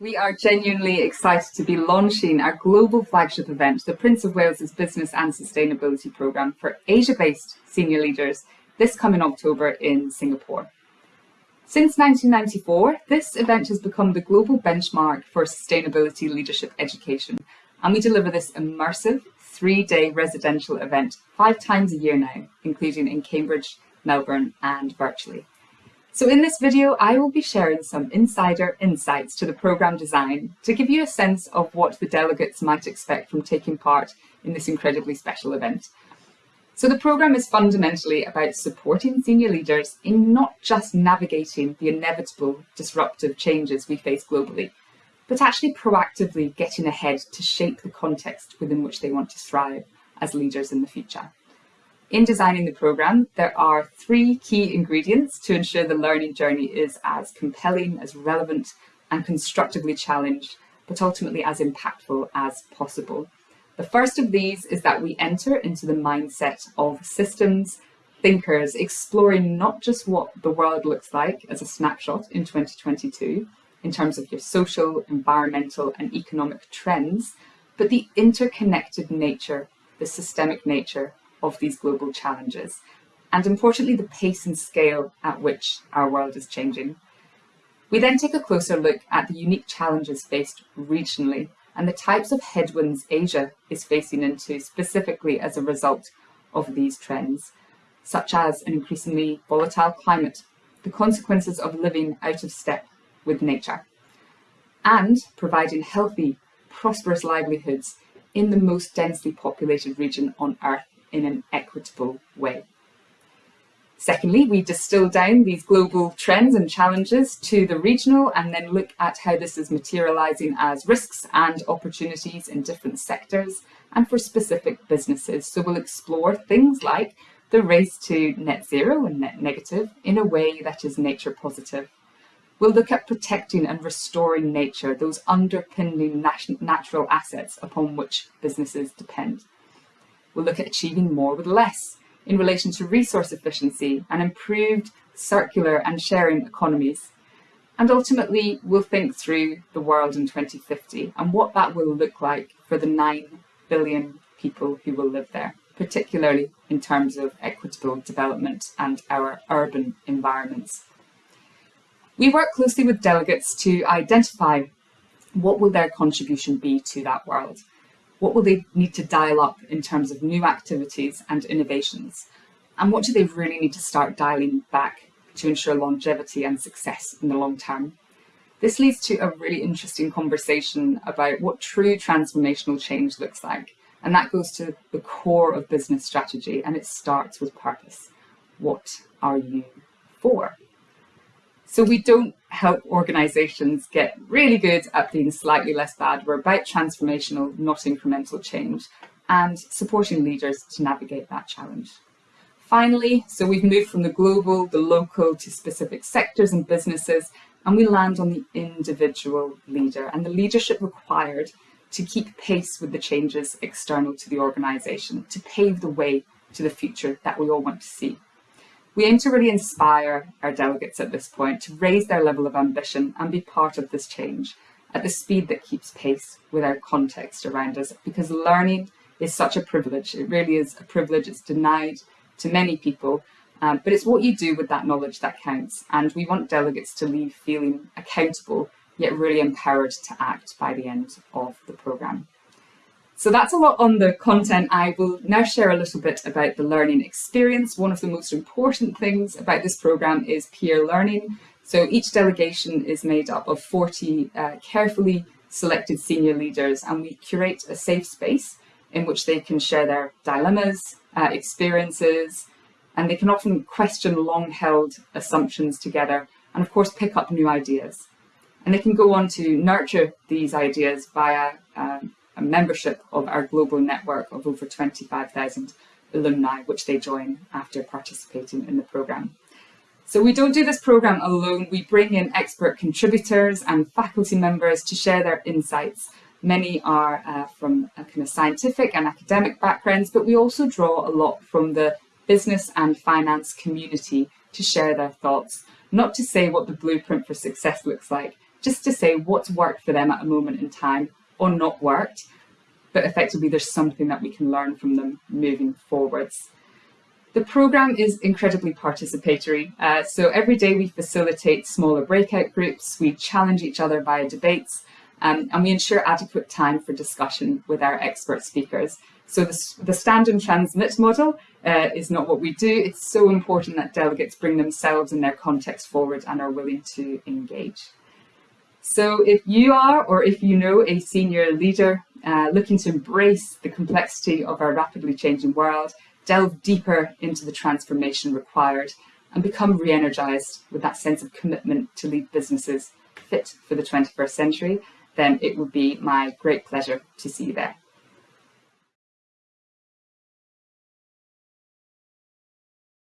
We are genuinely excited to be launching our global flagship event, the Prince of Wales's Business and Sustainability Programme for Asia-based senior leaders this coming October in Singapore. Since 1994, this event has become the global benchmark for sustainability leadership education, and we deliver this immersive three-day residential event five times a year now, including in Cambridge, Melbourne and virtually. So in this video, I will be sharing some insider insights to the programme design to give you a sense of what the delegates might expect from taking part in this incredibly special event. So the programme is fundamentally about supporting senior leaders in not just navigating the inevitable disruptive changes we face globally, but actually proactively getting ahead to shape the context within which they want to thrive as leaders in the future. In designing the programme, there are three key ingredients to ensure the learning journey is as compelling, as relevant and constructively challenged, but ultimately as impactful as possible. The first of these is that we enter into the mindset of systems thinkers exploring not just what the world looks like as a snapshot in 2022 in terms of your social, environmental and economic trends, but the interconnected nature, the systemic nature of these global challenges, and importantly, the pace and scale at which our world is changing. We then take a closer look at the unique challenges faced regionally and the types of headwinds Asia is facing into specifically as a result of these trends, such as an increasingly volatile climate, the consequences of living out of step with nature, and providing healthy, prosperous livelihoods in the most densely populated region on Earth in an equitable way. Secondly, we distill down these global trends and challenges to the regional and then look at how this is materialising as risks and opportunities in different sectors and for specific businesses. So we'll explore things like the race to net zero and net negative in a way that is nature positive. We'll look at protecting and restoring nature, those underpinning natural assets upon which businesses depend. We'll look at achieving more with less in relation to resource efficiency and improved circular and sharing economies. And ultimately, we'll think through the world in 2050 and what that will look like for the 9 billion people who will live there, particularly in terms of equitable development and our urban environments. We work closely with delegates to identify what will their contribution be to that world what will they need to dial up in terms of new activities and innovations? And what do they really need to start dialing back to ensure longevity and success in the long term? This leads to a really interesting conversation about what true transformational change looks like. And that goes to the core of business strategy and it starts with purpose. What are you for? So we don't help organizations get really good at being slightly less bad. We're about transformational, not incremental change and supporting leaders to navigate that challenge. Finally, so we've moved from the global, the local to specific sectors and businesses, and we land on the individual leader and the leadership required to keep pace with the changes external to the organisation, to pave the way to the future that we all want to see. We aim to really inspire our delegates at this point to raise their level of ambition and be part of this change at the speed that keeps pace with our context around us because learning is such a privilege. It really is a privilege. It's denied to many people, um, but it's what you do with that knowledge that counts. And we want delegates to leave feeling accountable, yet really empowered to act by the end of the programme. So that's a lot on the content. I will now share a little bit about the learning experience. One of the most important things about this programme is peer learning. So each delegation is made up of 40 uh, carefully selected senior leaders and we curate a safe space in which they can share their dilemmas, uh, experiences, and they can often question long-held assumptions together and of course pick up new ideas. And they can go on to nurture these ideas via um, a membership of our global network of over 25,000 alumni, which they join after participating in the programme. So we don't do this programme alone, we bring in expert contributors and faculty members to share their insights. Many are uh, from a kind of scientific and academic backgrounds, but we also draw a lot from the business and finance community to share their thoughts, not to say what the blueprint for success looks like, just to say what's worked for them at a moment in time or not worked, but effectively there's something that we can learn from them moving forwards. The programme is incredibly participatory, uh, so every day we facilitate smaller breakout groups, we challenge each other via debates, um, and we ensure adequate time for discussion with our expert speakers. So the, the stand and transmit model uh, is not what we do. It's so important that delegates bring themselves and their context forward and are willing to engage. So if you are, or if you know a senior leader uh, looking to embrace the complexity of our rapidly changing world, delve deeper into the transformation required and become re-energized with that sense of commitment to lead businesses fit for the 21st century, then it would be my great pleasure to see you there.